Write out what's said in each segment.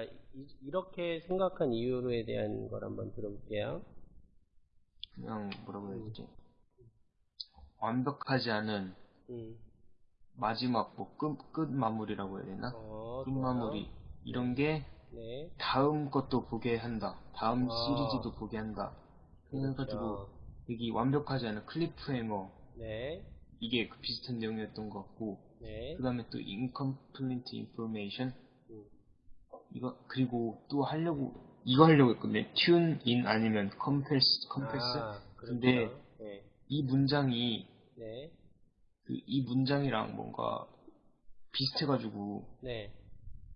자, 이, 렇게 생각한 이유에 대한 걸 한번 들어볼게요. 그냥 뭐라고 해야 되지? 완벽하지 않은 음. 마지막 뭐 끝, 끝 마무리라고 해야 되나? 어, 끝. 마무리 이런 게 네. 다음 것도 보게 한다. 다음 아. 시리즈도 보게 한다. 그래가지고 그렇죠. 여기 완벽하지 않은 클리프행어 네. 이게 그 비슷한 내용이었던 것 같고 네. 그 다음에 또 incomplete information 음. 이거 그리고 또 하려고 이거 하려고 했거든요. tune in 아니면 compass compass 아. 근데 네. 이 문장이 네. 그 이 문장이랑 뭔가 비슷해가지고 네.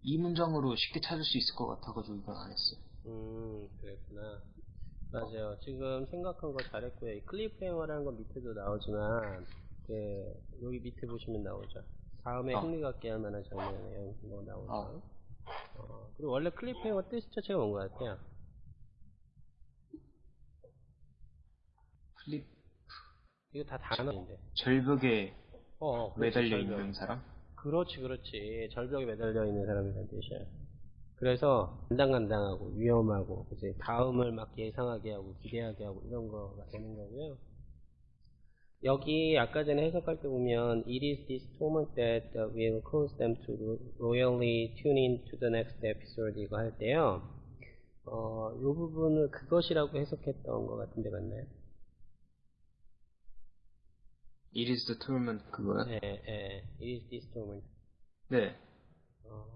이 문장으로 쉽게 찾을 수 있을 것 같아가지고 이건 안 했어요. 음, 그랬구나. 맞아요. 지금 생각한 거 잘했고요. 이 클리프행어라는 건 밑에도 나오지만, 그, 여기 밑에 보시면 나오죠. 다음에 아. 흥미 갖게 할 만한 장면이에요. 이거 나오죠. 아. 어, 그리고 원래 클리프행어 뜻 자체가 뭔 것 같아요? 클립 이거 다 단어인데. 절벽에 어, 어, 매달려 절벽. 있는 사람? 그렇지, 그렇지. 절벽에 매달려 있는 사람이라는 뜻이야. 그래서 간당간당하고 위험하고 이제 다음을 막 예상하게 하고 기대하게 하고 이런 거가 되는 거고요. 여기 아까 전에 해석할 때 보면 It is this torment that will cause them to royally tune in to the next episode 이거 할 때요. 어, 요 부분을 그것이라고 해석했던 것 같은데 맞나요? It is the torment 그거요? 예, 예. It is this torment. 네. 어,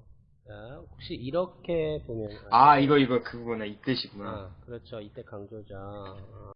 자, 혹시 이렇게 보면 아 이거 이거 그거구나 이 뜻이구나. 아, 그렇죠. 이때 강조죠. 어,